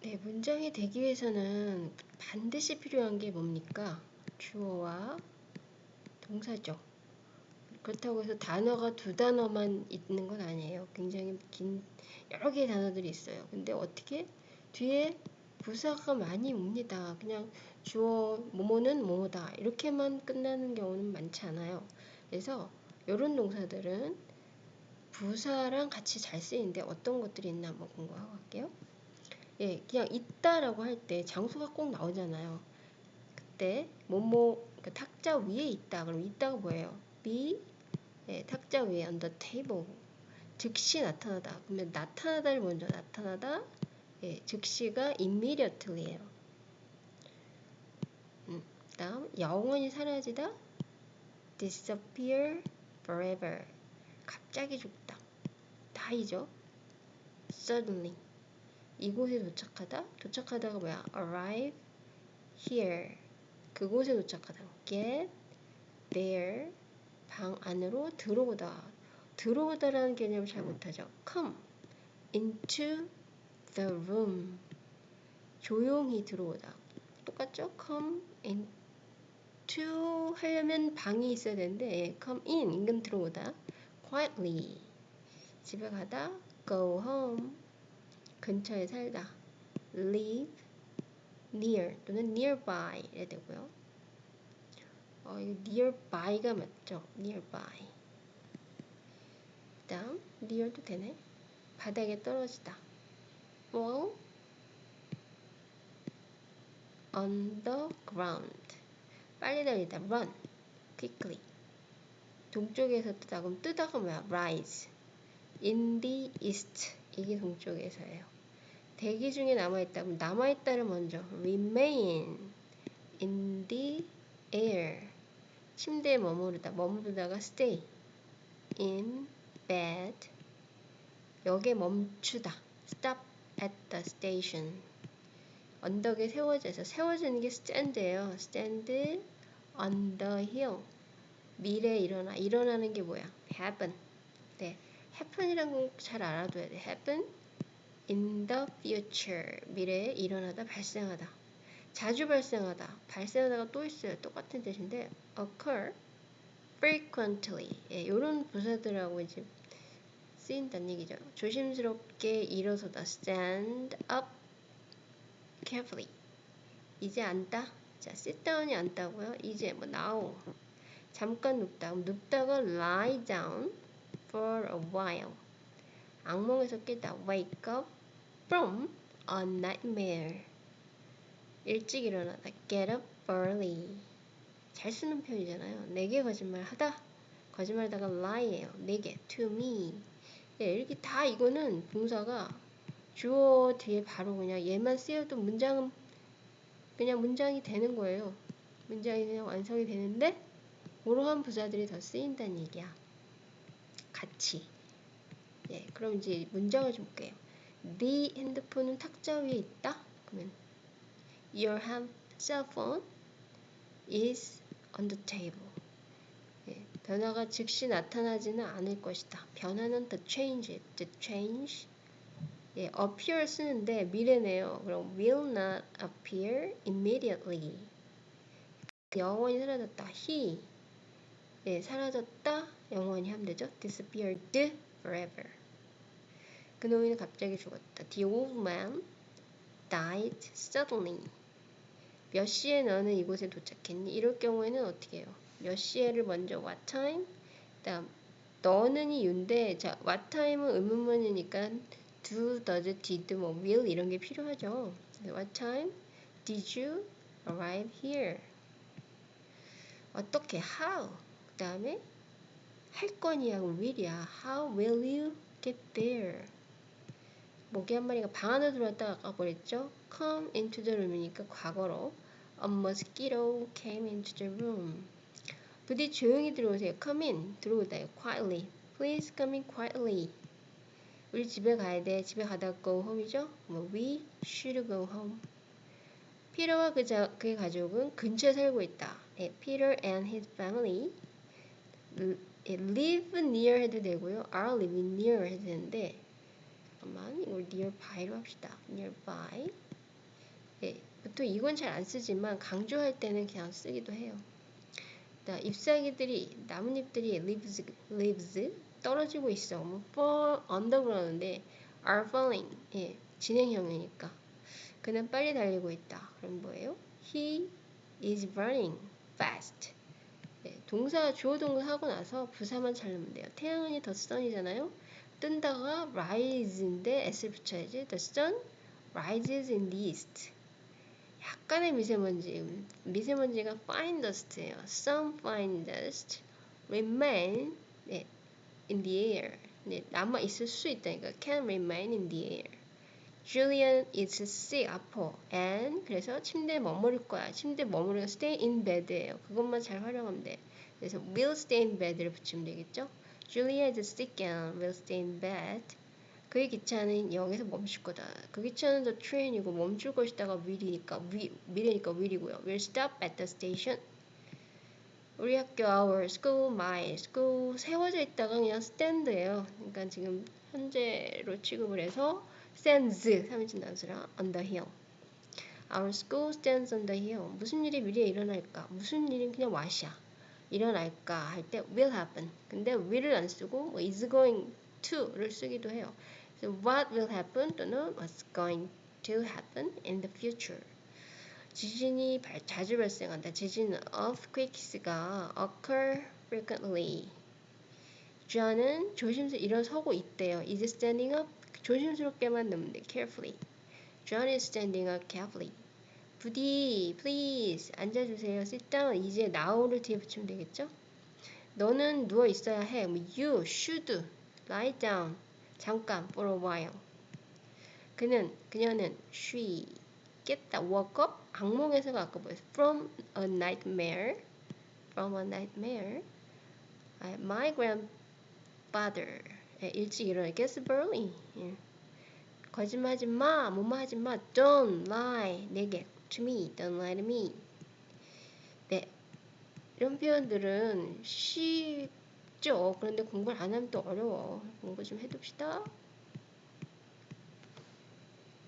네, 문장이 되기 위해서는 반드시 필요한 게 뭡니까? 주어와 동사죠. 그렇다고 해서 단어가 두 단어만 있는 건 아니에요. 굉장히 긴 여러 개의 단어들이 있어요. 근데 어떻게 뒤에 부사가 많이 옵니다. 그냥 주어 뭐뭐는 뭐뭐다 이렇게만 끝나는 경우는 많지 않아요. 그래서 이런 동사들은 부사랑 같이 잘 쓰이는데 어떤 것들이 있나 한번 공부하고 갈게요. 예, 그냥 있다라고 할 때 장소가 꼭 나오잖아요. 그때 뭐뭐 그 탁자 위에 있다. 그럼 있다가 뭐예요? be 예, 탁자 위에 on the table. 즉시 나타나다. 그러면 나타나다를 먼저 나타나다. 예, 즉시가 immediately예요. 음, 다음 영원히 사라지다. disappear forever. 갑자기 죽다. die죠. suddenly. 이곳에 도착하다. 도착하다가 뭐야? arrive here. 그곳에 도착하다. get there. 방 안으로 들어오다. 들어오다라는 개념을 잘 못하죠. come into the room. 조용히 들어오다. 똑같죠? come into 하려면 방이 있어야 되는데 come in 인근 들어오다. quietly 집에 가다. go home 근처에 살다. live near 또는 nearby 이래 되고요. 어, 이 nearby가 맞죠? nearby. 다음 near도 되네. 바닥에 떨어지다. fall on the ground. 빨리 달리다. run quickly. 동쪽에서 뜨다. 그럼 뜨다가 뭐야? rise. in the east. 이게 동쪽에서예요. 대기 중에 남아있다. 그럼 남아있다를 먼저 remain in the air. 침대에 머무르다. 머무르다가 stay in bed. 역에 멈추다. stop at the station. 언덕에 세워져서 세워지는 게 stand예요. stand on the hill. 미래에 일어나. 일어나는 게 뭐야? happen. 네. Happen이란 건 잘 알아둬야 돼. happen in the future. 미래에 일어나다, 발생하다. 자주 발생하다. 발생하다가 또 있어요. 똑같은 뜻인데 occur frequently. 예, 이런 부사들하고 이제 쓰인다는 얘기죠. 조심스럽게 일어서다. stand up carefully. 이제 앉다. 자, sit down이 앉다고요. 이제 뭐 now. 잠깐 눕다. 눕다가 lie down for a while. 악몽에서 깨다. wake up from a nightmare. 일찍 일어나다. get up early. 잘 쓰는 표현이잖아요. 내게 거짓말 하다. 거짓말하다가 lie예요. 내게 to me. 예, 이렇게 다 이거는 동사가 주어 뒤에 바로 그냥 얘만 쓰여도 문장은 그냥 문장이 되는 거예요. 문장이 그냥 완성이 되는데 그러한 부사들이 더 쓰인다는 얘기야. 같이. 예, 그럼 이제 문장을 좀 볼게요. 네 핸드폰은 탁자 위에 있다. 그러면 your cell phone is on the table. 예, 변화가 즉시 나타나지는 않을 것이다. 변화는 the change, the change. 예, appear 쓰는데 미래네요. 그럼 will not appear immediately. 영원히 사라졌다. he 예, 사라졌다. 영원히 하면 되죠. disappeared forever. 그놈이는 갑자기 죽었다. The old man died suddenly. 몇 시에 너는 이곳에 도착했니? 이럴 경우에는 어떻게 해요? 몇 시에를 먼저 what time? 다음 너는이 윤데 자 what time은 의문문이니까 do, does, did, 뭐 will 이런 게 필요하죠. What time did you arrive here? 어떻게 how? 그 다음에 할 거니하고 will이야. How will you get there? 모기 한 마리가 방 안으로 들어왔다가 아까 그랬죠? Come into the room이니까 과거로 A mosquito came into the room. 부디 조용히 들어오세요. Come in. 들어오다요. Quietly. Please come in quietly. 우리 집에 가야 돼. 집에 가다 go home이죠? 뭐 we should go home. 피터와 그 자, 그의 가족은 근처에 살고 있다. 네, Peter and his family live near 해도 되고요. are living near 해도 되는데 잠깐만 이걸 nearby로 합시다. nearby 예, 보통 이건 잘 안 쓰지만 강조할 때는 그냥 쓰기도 해요. 자, 잎사귀들이 나뭇잎들이 leaves, leaves 떨어지고 있어. 뭐 fall under 그러는데 are falling 예, 진행형이니까 그는 빨리 달리고 있다. 그럼 뭐예요? He is running fast. 예, 동사 주어 동사 하고 나서 부사만 잘 넣으면 돼요. 태양은 더 sun이잖아요. 뜬다가 rise인데 s를 붙여야지. The sun rises in the east. 약간의 미세먼지, 미세먼지가 fine dust예요. Some fine dust remain 네, in the air. 네, 남아 있을 수 있다니까 can remain in the air. Julian is sick 아파 and 그래서 침대에 머무를 거야. 침대에 머무르고 stay in bed예요. 그것만 잘 활용하면 돼. 그래서 will stay in bed를 붙이면 되겠죠. Julia is sick and will stay in bed. 그의 기차는 여기서 멈출 거다. 그 기차는 the train이고 멈출 것이다가 will이니까 위, 미래니까 will이고요. will stop at the station. 우리 학교 our school, my school 세워져 있다가 그냥 stand예요. 그러니까 지금 현재로 취급을 해서 stands 3인칭 단수랑 on the hill. Our school stands on the hill. 무슨 일이 미래에 일어날까? 무슨 일이 그냥 와샤. 일어날까 할 때 will happen. 근데 will을 안 쓰고 뭐 is going to를 쓰기도 해요. So what will happen 또는 what's going to happen in the future. 지진이 발, 자주 발생한다. 지진은 earthquakes가 occur frequently. John은 조심스레 일어서고 있대요. is standing up. 조심스럽게만 돼. carefully. John is standing up carefully. 부디, please 앉아주세요. sit down. 이제 now를 뒤에 붙이면 되겠죠? 너는 누워 있어야 해. you should lie down. 잠깐 for a while. 그는 그녀는 she 깼다 woke up 악몽에서가 아까 뭐였어? from a nightmare from a nightmare my grandfather 일찍 일어나. Gets up early. 예. 거짓말하지 마 뭐뭐 하지 마. Don't lie. 내게. To me. Don't lie to me. 네. 이런 표현들은 쉽죠. 그런데 공부를 안 하면 또 어려워. 공부 좀 해둡시다